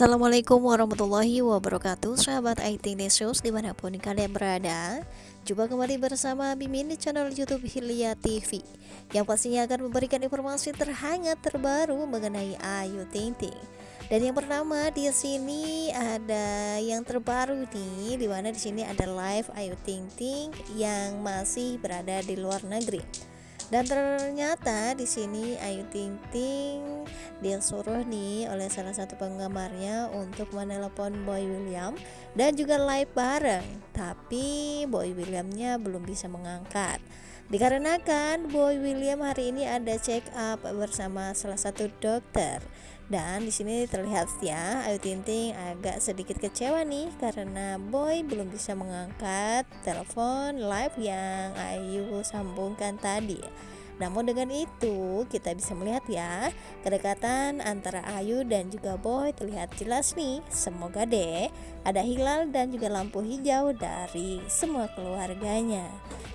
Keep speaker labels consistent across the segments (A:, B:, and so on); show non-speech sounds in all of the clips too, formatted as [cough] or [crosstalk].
A: Assalamualaikum warahmatullahi wabarakatuh Sahabat IT News di mana pun kalian berada. Jumpa kembali bersama Mimin di channel Youtube Hilya TV Yang pastinya akan memberikan informasi terhangat terbaru mengenai Ayu Ting Ting. Dan yang pertama di sini ada yang terbaru nih Di mana di sini ada live Ayu Ting Ting yang masih berada di luar negeri. Dan ternyata di sini Ayu Ting Ting disuruh nih oleh salah satu penggemarnya untuk menelepon Boy William dan juga live bareng. Tapi Boy Williamnya belum bisa mengangkat. Dikarenakan Boy William hari ini ada check up bersama salah satu dokter dan di sini terlihat ya Ayu Ting Ting agak sedikit kecewa nih karena Boy belum bisa mengangkat telepon live yang Ayu sambungkan tadi. Namun dengan itu kita bisa melihat ya kedekatan antara Ayu dan juga Boy terlihat jelas nih. Semoga deh ada hilal dan juga lampu hijau dari semua keluarganya.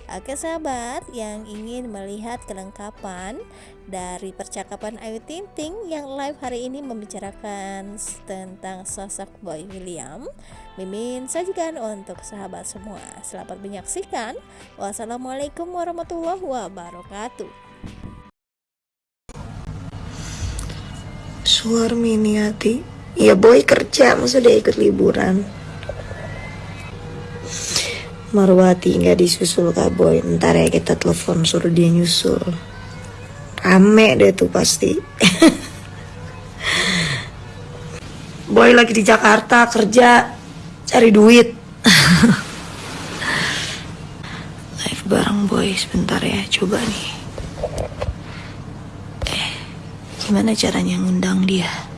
A: Oke sahabat yang ingin melihat kelengkapan dari percakapan Ayu Ting Ting yang live hari ini membicarakan tentang sosok Boy William Mimin sajikan untuk sahabat semua. Selamat menyaksikan. Wassalamualaikum warahmatullahi wabarakatuh.
B: Suar Miniati Ya boy kerja masa dia ikut liburan? Marwati nggak disusul kak boy. Ntar ya kita telepon suruh dia nyusul. Rame deh tuh pasti. [laughs] Boy lagi di Jakarta kerja cari duit. [laughs] Live bareng boy. Sebentar ya coba nih. Eh gimana caranya ngundang dia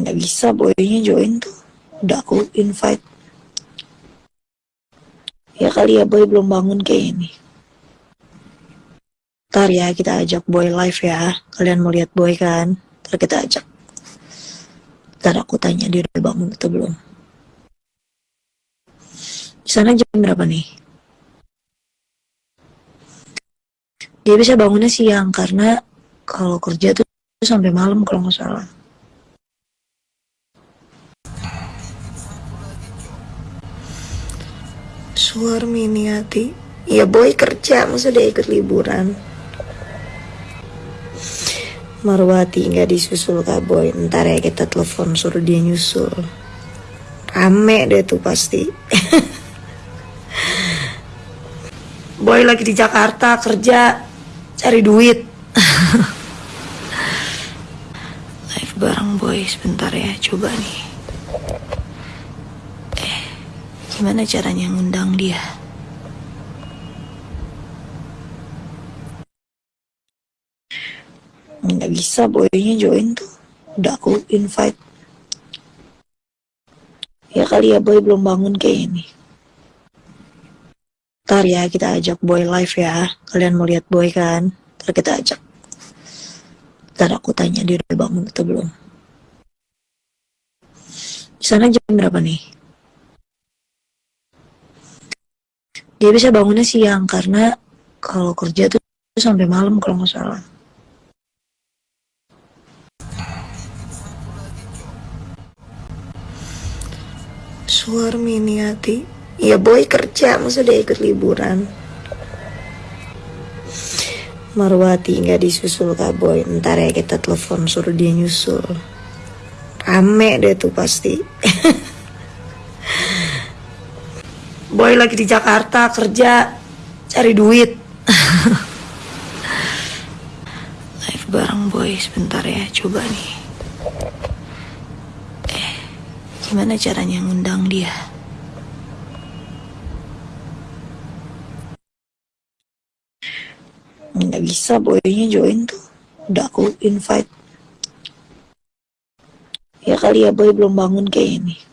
B: nggak bisa boynya join tuh. Udah aku invite. Ya kali ya boy belum bangun kayak ini ntar ya kita ajak boy live ya. Kalian mau lihat boy kan? Ntar kita ajak. Ntar aku tanya dia udah bangun atau belum. Di sana jam berapa nih? Dia bisa bangunnya siang karena kalau kerja tuh sampai malam kalau nggak salah Suar Miniati Ya boy kerja masa dia ikut liburan? Marwati nggak disusul kak boy. Ntar ya kita telepon suruh dia nyusul. Rame deh tuh pasti. [laughs] Boy lagi di Jakarta kerja Cari duit. [laughs] Live bareng boy. Sebentar ya coba nih Gimana caranya ngundang dia? Nggak bisa boynya join tuh. Udah aku invite. Ya kali ya boy belum bangun kayak ini. Ntar ya kita ajak boy live ya. Kalian mau lihat boy kan? Ntar kita ajak. Ntar aku tanya dia udah bangun atau belum. Di sana jam berapa nih? Dia bisa bangunnya siang karena kalau kerja tuh sampai malam kalau nggak salah. Suar Miniati Ya boy kerja masa dia ikut liburan? Marwati nggak disusul kak boy. Ntar ya kita telepon suruh dia nyusul. Rame deh tuh pasti [laughs] Boy lagi di Jakarta kerja cari duit. [laughs] Live bareng boy sebentar ya coba nih. Eh gimana caranya ngundang dia? Nggak bisa boynya join tuh. Udah aku invite. Ya kali ya boy belum bangun kayak ini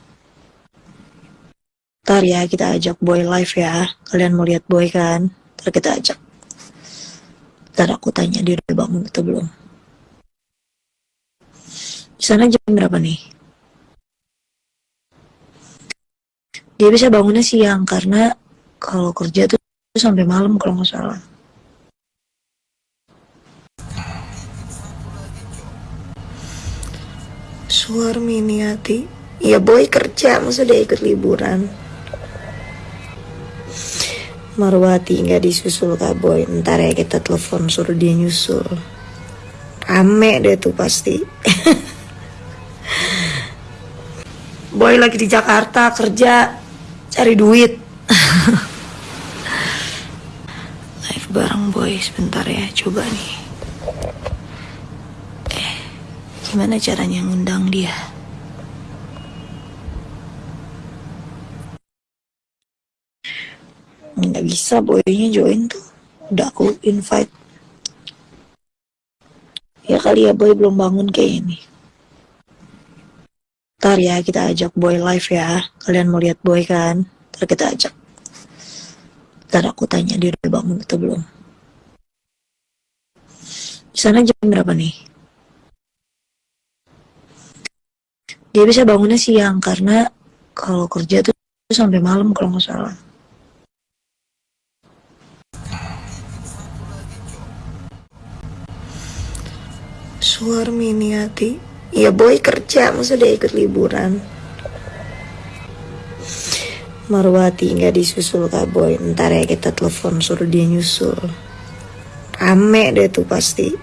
B: Ntar ya kita ajak boy live ya. Kalian mau lihat boy kan? Ntar kita ajak. Ntar aku tanya dia udah bangun atau belum. Di sana jam berapa nih? Dia bisa bangunnya siang karena kalau kerja tuh sampai malam kalau nggak salah. Suar Miniati. Ya boy kerja, maksudnya ikut liburan. Marwati nggak disusul kak boy. Ntar ya kita telepon suruh dia nyusul. Rame deh tuh pasti. [laughs] boy lagi di Jakarta kerja, cari duit. [laughs] Live bareng boy sebentar ya, coba nih. Eh, gimana caranya ngundang dia? Nggak bisa boynya join tuh. Udah aku invite. Ya kali ya boy belum bangun kayak ini ntar ya kita ajak boy live ya. Kalian mau lihat boy kan? Ntar kita ajak. Ntar aku tanya dia udah bangun atau belum. Di sana jam berapa nih? Dia bisa bangunnya siang karena kalau kerja tuh sampai malam kalau nggak salah Suar miniati. Ya boy kerja, masa dia ikut liburan. Marwati nggak disusul kak boy. Ntar ya kita telepon suruh dia nyusul. Rame deh tuh pasti. [laughs]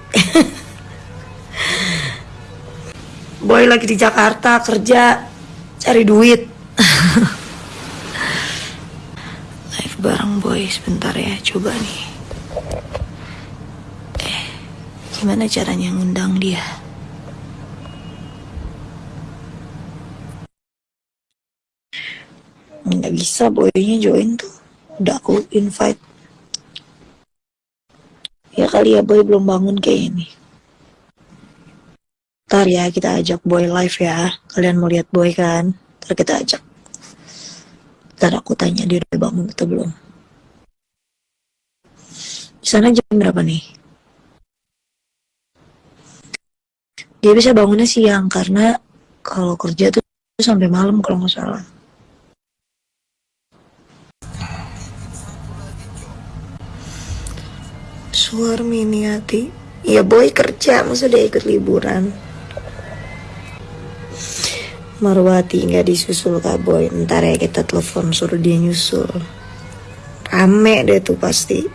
B: boy lagi di Jakarta kerja, cari duit. [laughs] Live bareng boy sebentar ya, coba nih. Gimana caranya ngundang dia? Nggak bisa boynya join tuh. Udah aku invite. Ya kali ya boy belum bangun kayak ini. Ntar ya kita ajak boy live ya. Kalian mau lihat boy kan? Ntar kita ajak. Ntar aku tanya dia udah bangun atau belum. Di sana jam berapa nih? Dia bisa bangunnya siang karena kalau kerja tuh sampai malam kalau nggak salah. Suar miniati. Ya boy kerja, masa dia ikut liburan. Marwati nggak disusul kak boy. Ntar ya kita telepon suruh dia nyusul. Rame deh tuh pasti. [laughs]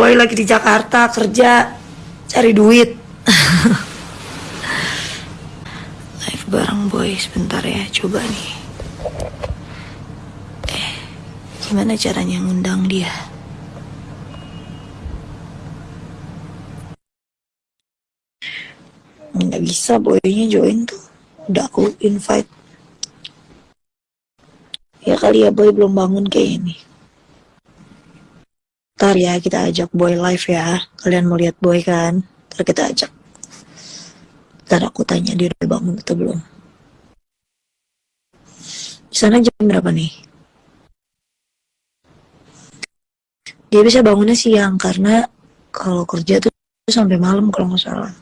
B: boy lagi di Jakarta kerja, cari duit. [laughs] Live bareng boy sebentar ya, coba nih. Eh, gimana caranya ngundang dia? Nggak bisa boynya join tuh. Udah aku invite. Ya kali ya boy belum bangun kayak ini. Ntar ya kita ajak boy live ya. Kalian mau lihat boy kan? Ntar kita ajak. Ntar aku tanya dia udah bangun atau belum. Di sana jam berapa nih? Dia bisa bangunnya siang karena kalau kerja tuh sampai malam kalau nggak salah.